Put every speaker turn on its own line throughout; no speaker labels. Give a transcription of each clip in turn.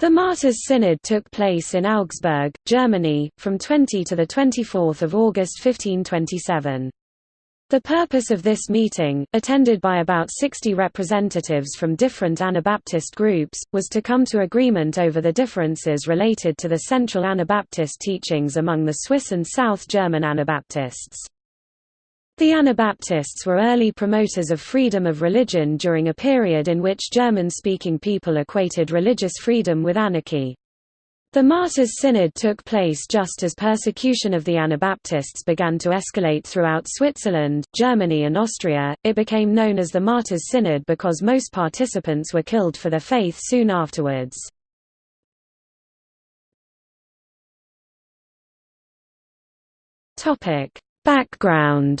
The Martyrs' Synod took place in Augsburg, Germany, from 20 to 24 August 1527. The purpose of this meeting, attended by about 60 representatives from different Anabaptist groups, was to come to agreement over the differences related to the central Anabaptist teachings among the Swiss and South German Anabaptists. The Anabaptists were early promoters of freedom of religion during a period in which German-speaking people equated religious freedom with anarchy. The Martyrs' Synod took place just as persecution of the Anabaptists began to escalate throughout Switzerland, Germany and Austria. It became known as the Martyrs' Synod because most participants were killed for their faith soon afterwards. Topic: Background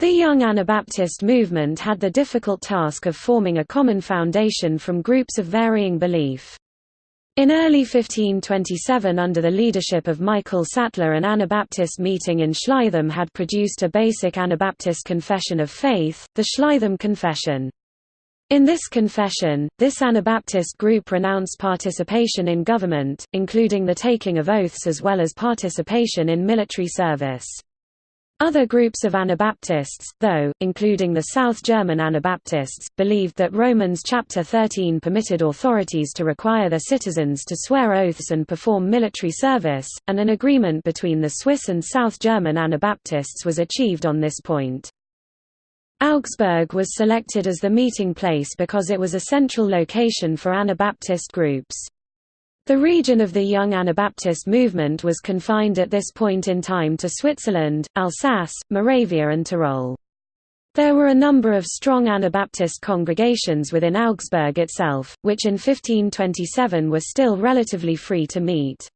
The Young Anabaptist movement had the difficult task of forming a common foundation from groups of varying belief. In early 1527 under the leadership of Michael Sattler an Anabaptist meeting in Schleitheim had produced a basic Anabaptist confession of faith, the Schleitheim Confession. In this confession, this Anabaptist group renounced participation in government, including the taking of oaths as well as participation in military service. Other groups of Anabaptists, though, including the South German Anabaptists, believed that Romans chapter 13 permitted authorities to require their citizens to swear oaths and perform military service, and an agreement between the Swiss and South German Anabaptists was achieved on this point. Augsburg was selected as the meeting place because it was a central location for Anabaptist groups. The region of the Young Anabaptist movement was confined at this point in time to Switzerland, Alsace, Moravia and Tyrol. There were a number of strong Anabaptist congregations within Augsburg itself, which in 1527 were still relatively free to meet.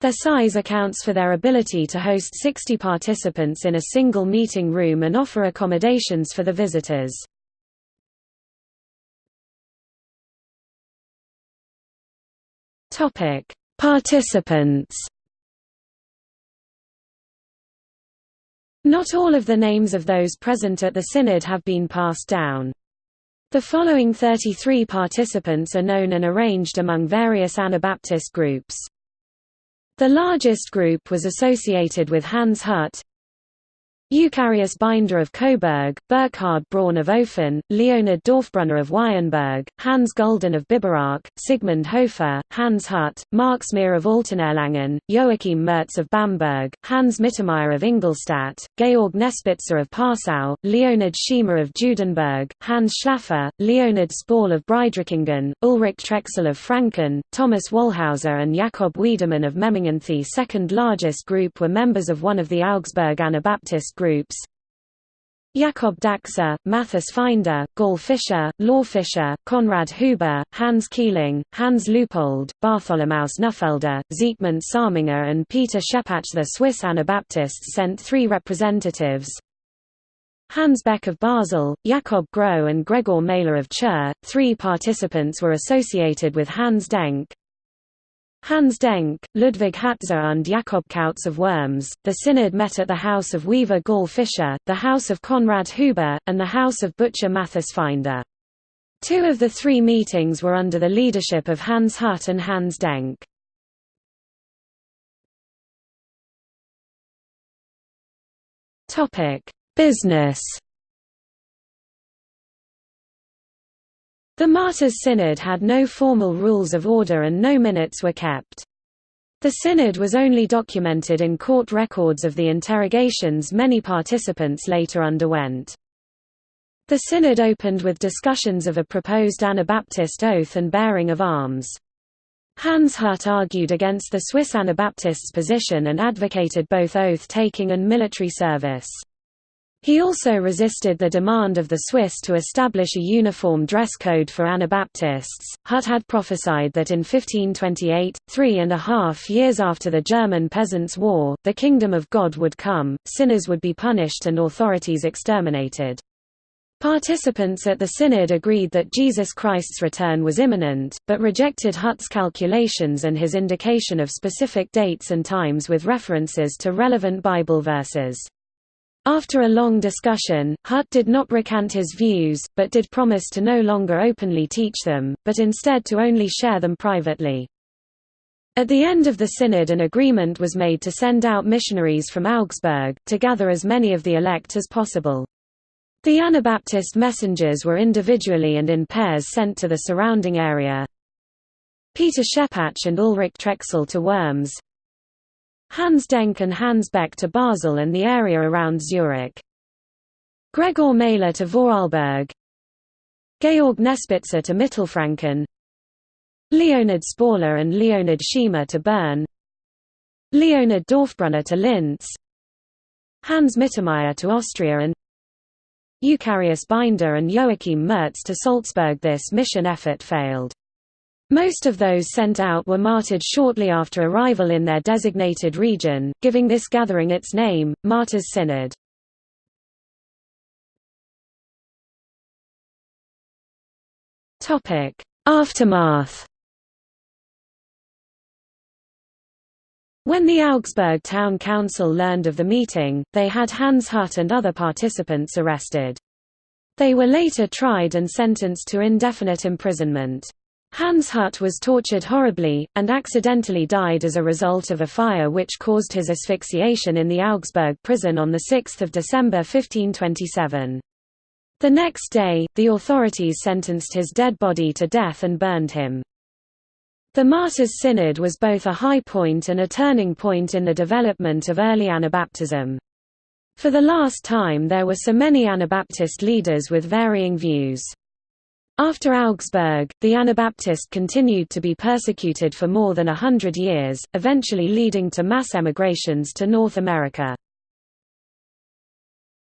Their size accounts for their ability to host 60 participants in a single meeting room and offer accommodations for the visitors. Topic: Participants. Not all of the names of those present at the synod have been passed down. The following 33 participants are known and arranged among various Anabaptist groups. The largest group was associated with Hans Hut, Eucharius Binder of Coburg, Burkhard Braun of Ofen, Leonard Dorfbrunner of Weyenberg, Hans Gulden of Biberach, Sigmund Hofer, Hans Hut, Marx Meer of Altenerlangen, Joachim Mertz of Bamberg, Hans Mittermeier of Ingolstadt, Georg Nespitzer of Passau, Leonard Schiemer of Judenberg, Hans Schlaffer, Leonard Spall of Breidrichingen, Ulrich Trexel of Franken, Thomas Wallhauser and Jakob Wiedemann of Memmingen. The second largest group were members of one of the Augsburg Anabaptist groups Jakob Dachser, Mathis Finder, Gall Fischer, Law Fischer, Konrad Huber, Hans Keeling, Hans Leupold, Bartholomaus Nuffelder, Siegmund Salminger and Peter Schepach. The Swiss Anabaptists sent three representatives Hans Beck of Basel, Jakob Groh and Gregor Mahler of Chur. Three participants were associated with Hans Denck, Hans Denck, Ludwig Hatzer and Jakob Kautz of Worms, the synod met at the house of weaver Gall Fischer, the house of Konrad Huber, and the house of butcher Mathis Finder. Two of the three meetings were under the leadership of Hans Hut and Hans Denck. Business The Martyrs' Synod had no formal rules of order and no minutes were kept. The synod was only documented in court records of the interrogations many participants later underwent. The synod opened with discussions of a proposed Anabaptist oath and bearing of arms. Hans Hut argued against the Swiss Anabaptists' position and advocated both oath-taking and military service. He also resisted the demand of the Swiss to establish a uniform dress code for Anabaptists. Hut had prophesied that in 1528, three and a half years after the German Peasants' War, the kingdom of God would come, sinners would be punished and authorities exterminated. Participants at the synod agreed that Jesus Christ's return was imminent, but rejected Hut's calculations and his indication of specific dates and times with references to relevant Bible verses. After a long discussion, Hut did not recant his views, but did promise to no longer openly teach them, but instead to only share them privately. At the end of the synod an agreement was made to send out missionaries from Augsburg, to gather as many of the elect as possible. The Anabaptist messengers were individually and in pairs sent to the surrounding area. Peter Schepach and Ulrich Trexel to Worms, Hans Denck and Hans Beck to Basel and the area around Zurich. Gregor Mahler to Vorarlberg. Georg Nespitzer to Mittelfranken. Leonhard Sporler and Leonhard Schiemer to Bern. Leonhard Dorfbrunner to Linz. Hans Mittermeier to Austria and Eucharius Binder and Joachim Mertz to Salzburg. This mission effort failed. Most of those sent out were martyred shortly after arrival in their designated region, giving this gathering its name, Martyrs' Synod. Aftermath When the Augsburg Town Council learned of the meeting, they had Hans Hut and other participants arrested. They were later tried and sentenced to indefinite imprisonment. Hans Hut was tortured horribly, and accidentally died as a result of a fire which caused his asphyxiation in the Augsburg prison on 6 December 1527. The next day, the authorities sentenced his dead body to death and burned him. The Martyrs' Synod was both a high point and a turning point in the development of early Anabaptism. For the last time there were so many Anabaptist leaders with varying views. After Augsburg, the Anabaptist continued to be persecuted for more than a hundred years, eventually leading to mass emigrations to North America.